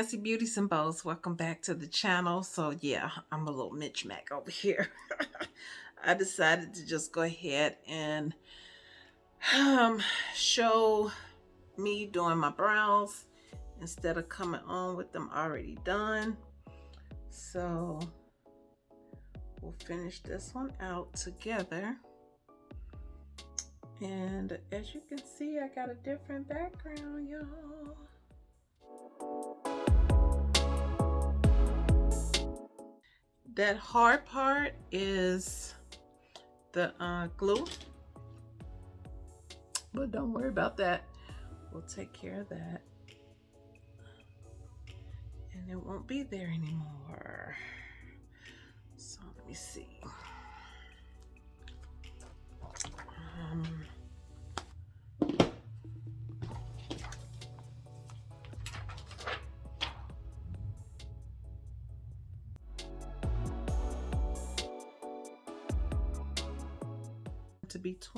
Fancy Beauties and Bows. Welcome back to the channel. So yeah, I'm a little Mitch Mac over here. I decided to just go ahead and um, show me doing my brows instead of coming on with them already done. So we'll finish this one out together. And as you can see, I got a different background, y'all. That hard part is the uh, glue. But don't worry about that. We'll take care of that. And it won't be there anymore. So let me see. Um,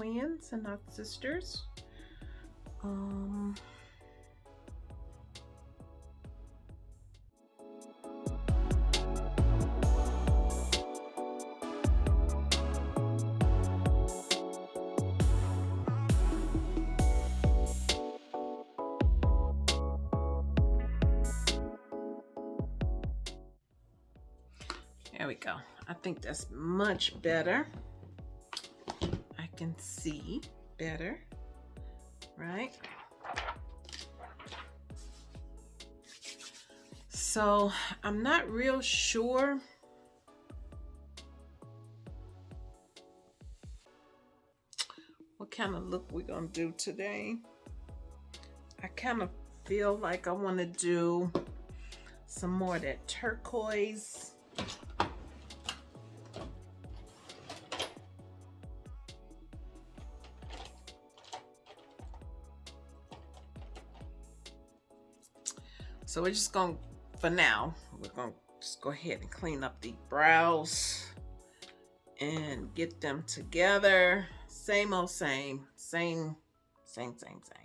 twins and not sisters. Um, There we go. I think that's much better can see better, right? So I'm not real sure what kind of look we're gonna do today. I kind of feel like I want to do some more of that turquoise So we're just going, to for now, we're going to just go ahead and clean up the brows and get them together. Same old same, same, same, same, same.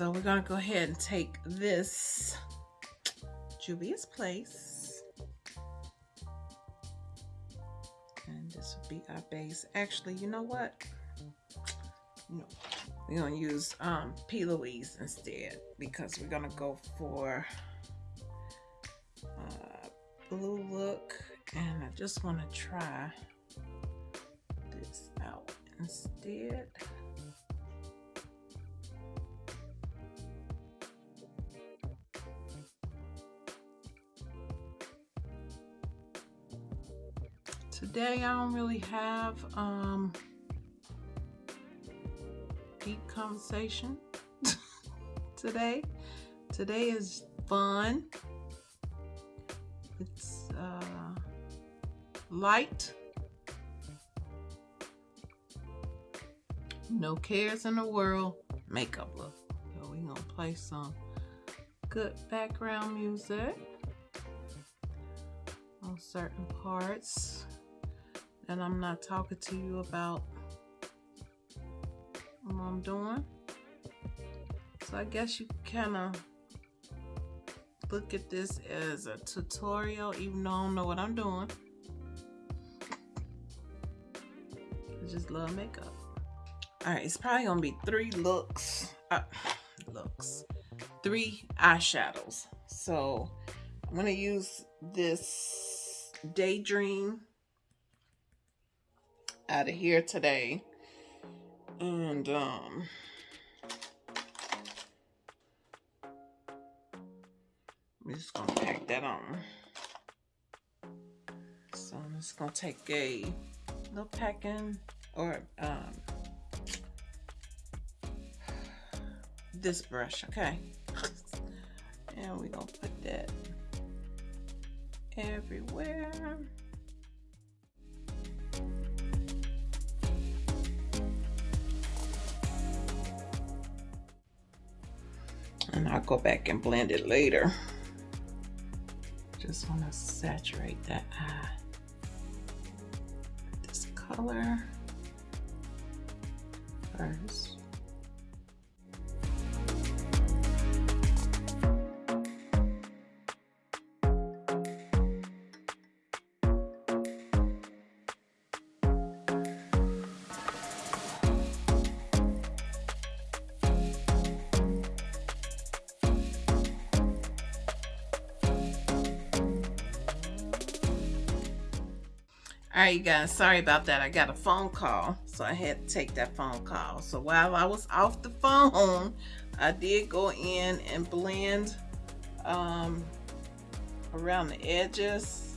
So we're gonna go ahead and take this Juvia's Place. And this will be our base. Actually, you know what? No, we're gonna use um, P. Louise instead because we're gonna go for uh, blue look and I just want to try this out instead. Today I don't really have um, deep conversation today. Today is fun. It's uh, light. No cares in the world. Makeup look. So we gonna play some good background music on certain parts that I'm not talking to you about what I'm doing. So I guess you kind of look at this as a tutorial, even though I don't know what I'm doing. I just love makeup. All right, it's probably gonna be three looks, uh, looks, three eyeshadows. So I'm gonna use this Daydream out of here today. And um I'm just gonna pack that on. So I'm just gonna take a little packing or um this brush, okay? and we're gonna put that everywhere. And I'll go back and blend it later. Just want to saturate that eye. This color first. Right, you guys, sorry about that. I got a phone call, so I had to take that phone call. So while I was off the phone, I did go in and blend um, around the edges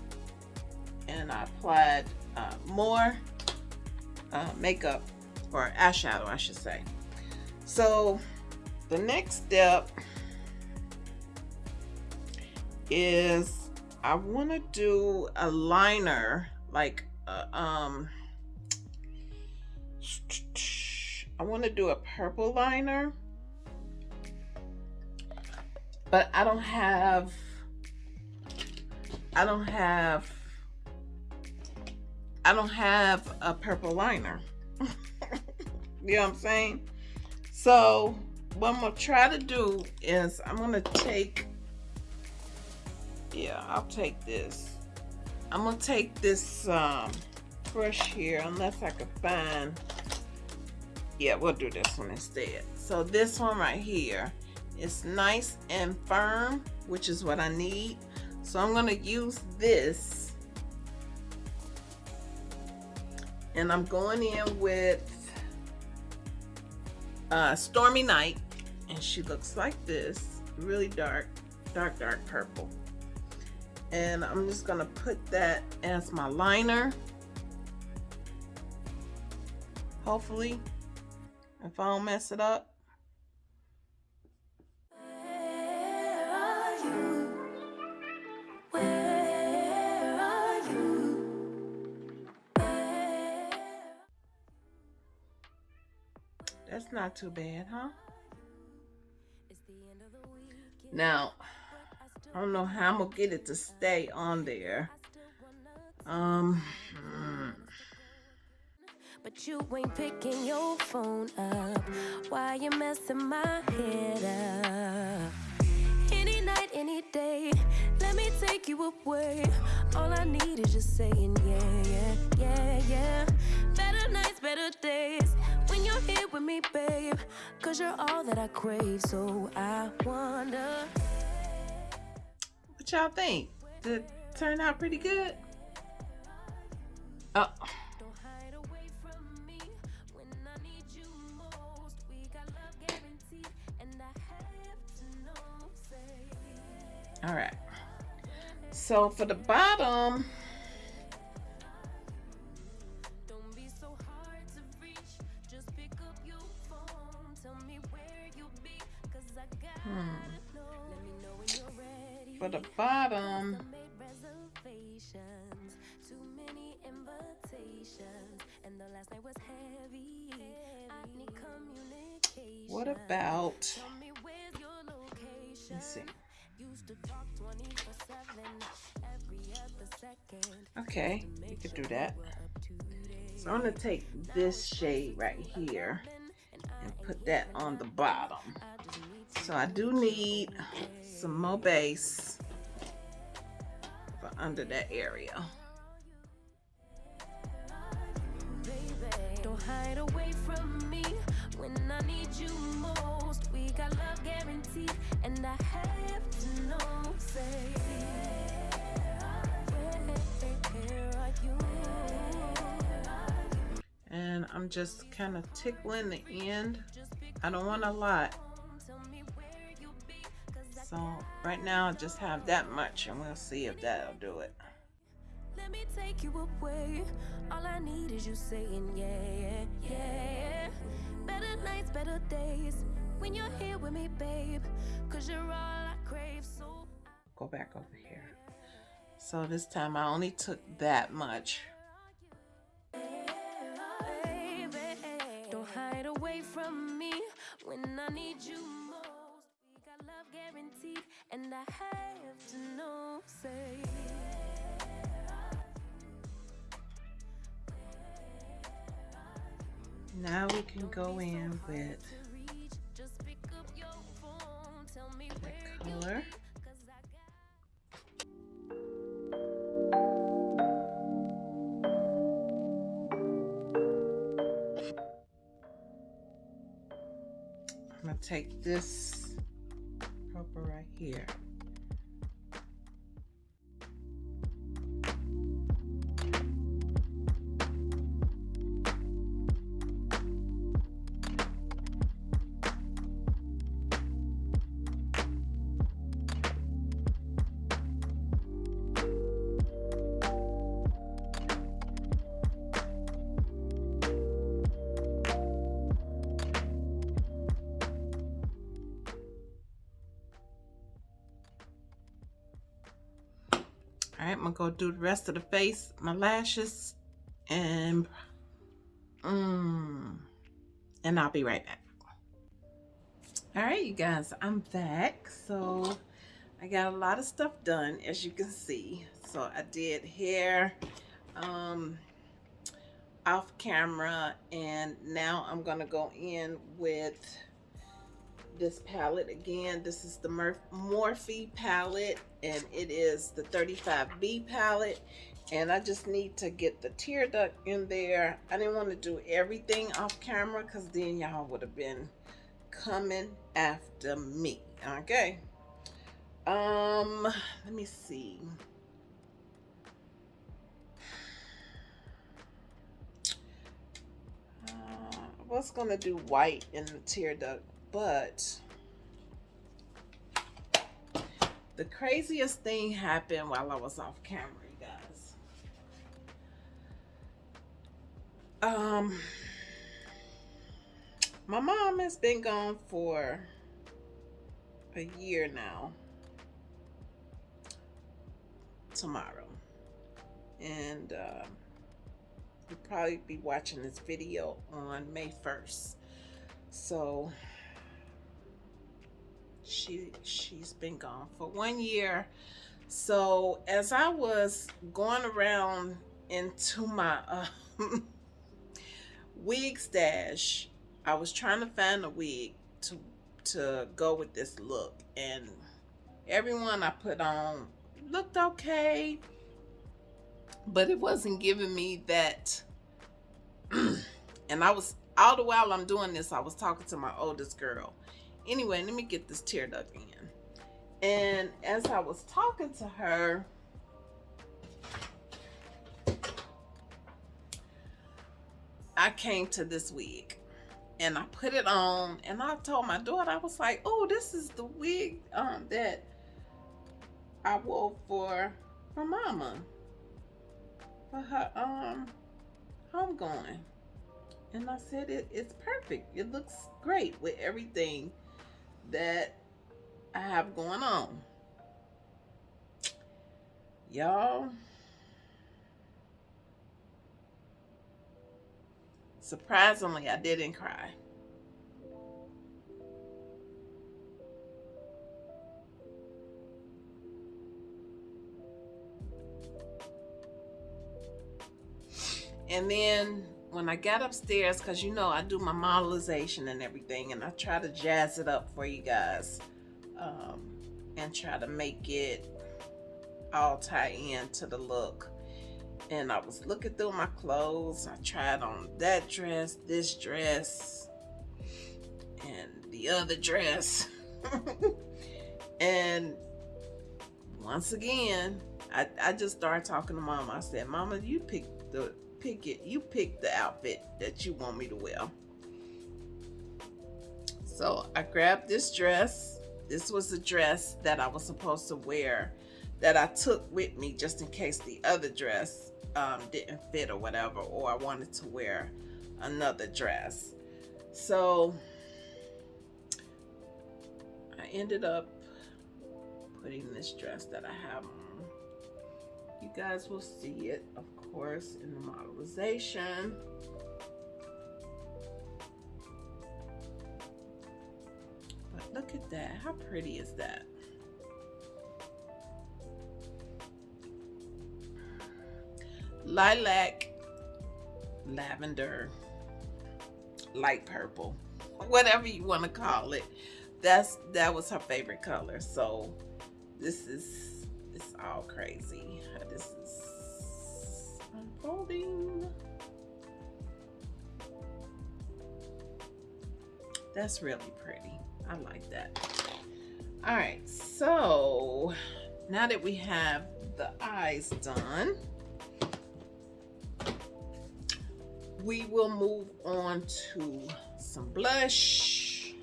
and I applied uh, more uh, makeup or eyeshadow, I should say. So the next step is I want to do a liner like uh, um I want to do a purple liner but I don't have I don't have I don't have a purple liner. You know what I'm saying? So what I'm gonna try to do is I'm gonna take yeah I'll take this I'm gonna take this um, brush here unless I can find yeah we'll do this one instead. So this one right here is nice and firm which is what I need. So I'm gonna use this. And I'm going in with uh, Stormy Night and she looks like this. Really dark dark dark purple and I'm just gonna put that as my liner. Hopefully if I don't mess it up. That's not too bad, huh? Now, I don't know how I'm gonna get it to stay on there. Um, hmm. but you ain't picking your phone up. Why you messing my head up? Any night, any day, let me take you away. All I need is just saying, yeah, yeah, yeah, yeah. Better nights, better days when you're here with me, babe. Cause you're all that I crave, so I wonder. Y'all think? Did it turn out pretty good? Oh. Don't hide away from me when I need you most. We got love guaranteed, and I have to know, say. All right. So for the bottom, talk 24 7 every other second. Okay, you could do that. So I'm gonna take this shade right here and put that on the bottom. So I do need some more base got love guaranteed, and I have to know. Say, where are you? And I'm just kind of tickling the end. I don't want a lot. Tell me where you be, 'cause I So right now I just have that much and we'll see if that'll do it. Let me take you away. All I need is you saying yeah, yeah, yeah. Better nights, better days. When you're here with me, babe. Cause you're all I crave. So Go back over here. So this time I only took that much. baby, don't hide away from me when I need you guaranteed, and I have to know. Say. Now we can go in with reach, just pick up your phone. Tell me the where color. I got I'm gonna take this here. Do the rest of the face, my lashes, and mm, and I'll be right back. All right, you guys, I'm back. So I got a lot of stuff done, as you can see. So I did hair, um, off camera, and now I'm gonna go in with this palette again. This is the Murph Morphe palette, and it is the 35B palette. And I just need to get the tear duct in there. I didn't want to do everything off camera because then y'all would have been coming after me. Okay. Um, let me see. Uh, I was gonna do white in the tear duct, but the craziest thing happened while I was off camera, you guys. Um, my mom has been gone for a year now. Tomorrow, and um, you'll probably be watching this video on May 1st. So she she's been gone for one year. So as I was going around into my uh, wig stash. I was trying to find a wig to to go with this look, and everyone I put on looked okay, but it wasn't giving me that. and I was all the while I'm doing this, I was talking to my oldest girl. Anyway, let me get this tear duct in. And as I was talking to her, I came to this wig and I put it on and I told my daughter, I was like, oh, this is the wig um, that I wore for her mama for her um homegoing. And I said it, it's perfect. It looks great with everything that I have going on. Y'all, surprisingly, I didn't cry. And then when I got upstairs, because you know I do my modelization and everything, and I try to jazz it up for you guys um, and try to make it all tie in to the look. And I was looking through my clothes. I tried on that dress, this dress, and the other dress. and once again, I, I just started talking to mama. I said, Mama, you picked the pick it. You pick the outfit that you want me to wear. So I grabbed this dress. This was the dress that I was supposed to wear that I took with me just in case the other dress um, didn't fit or whatever, or I wanted to wear another dress. So I ended up putting this dress that I have on. You guys will see it, of course, in the modelization. But look at that. How pretty is that? Lilac, lavender, light purple, whatever you want to call it. That's that was her favorite color. So this is it's all crazy. That's really pretty. I like that. All right, so now that we have the eyes done, we will move on to some blush.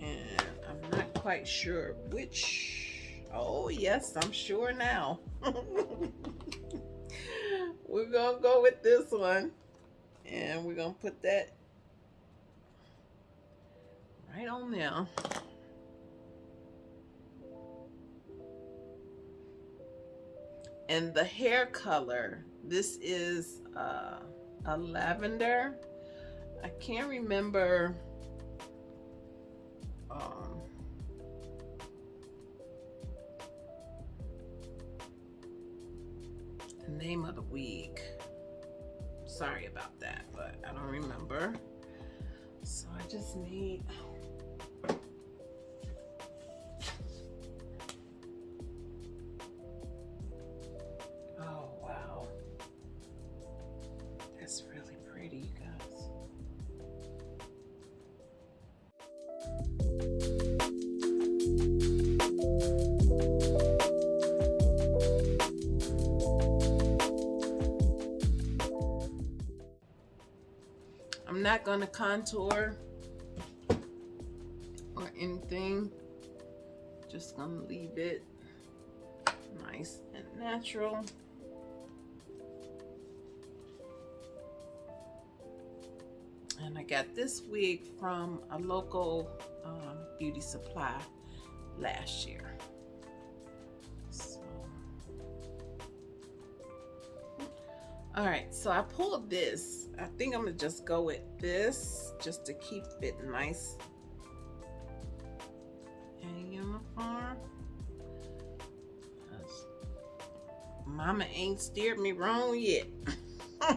And I'm not quite sure which. Oh, yes, I'm sure now. we're gonna go with this one. And we're gonna put that right on there. And the hair color this is uh, a lavender. I can't remember um, name of the wig. Sorry about that, but I don't remember. So I just need going to contour or anything. Just going to leave it nice and natural. And I got this wig from a local um, beauty supply last year. All right, so I pulled this. I think I'm gonna just go with this just to keep it nice and uniform. Mama ain't steered me wrong yet.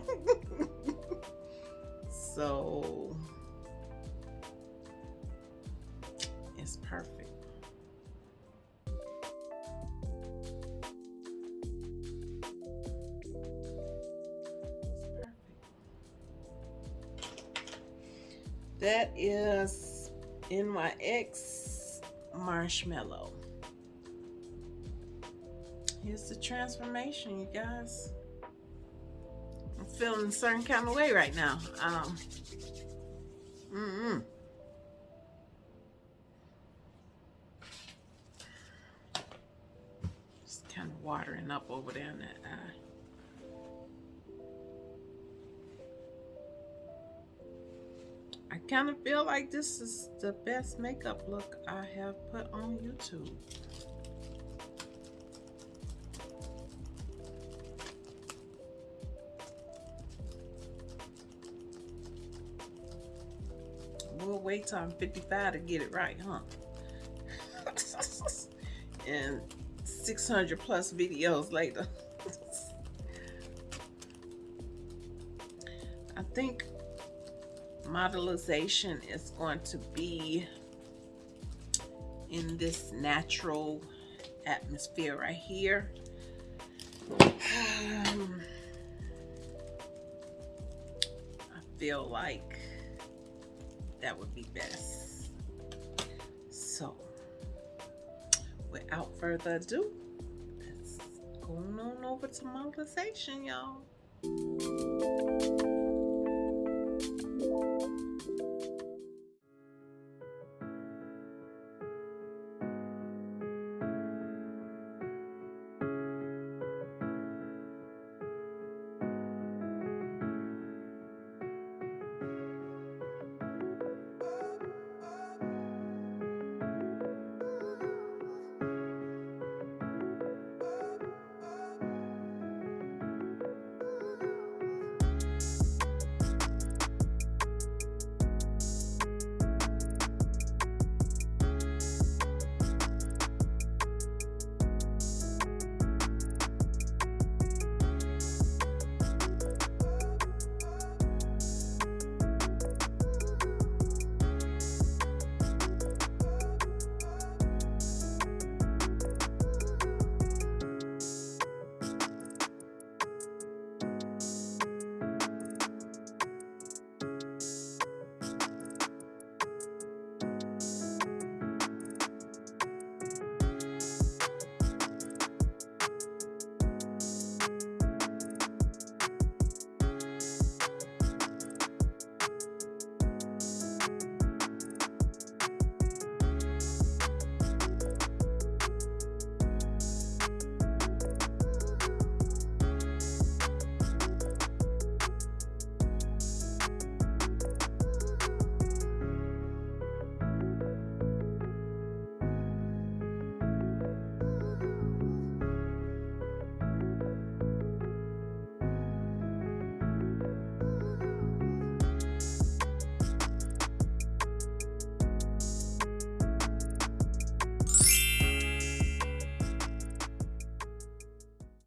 So it's perfect. That is NYX Marshmallow. Here's the transformation, you guys. I'm feeling a certain kind of way right now. Um, mm-mm. Just kind of watering up over there in that eye. Kind of feel like this is the best makeup look I have put on YouTube. We'll wait till I'm 55 to get it right, huh? and 600 plus videos later. modelization is going to be in this natural atmosphere right here. Um, I feel like that would be best. So, without further ado, let's go on over to modelization, y'all.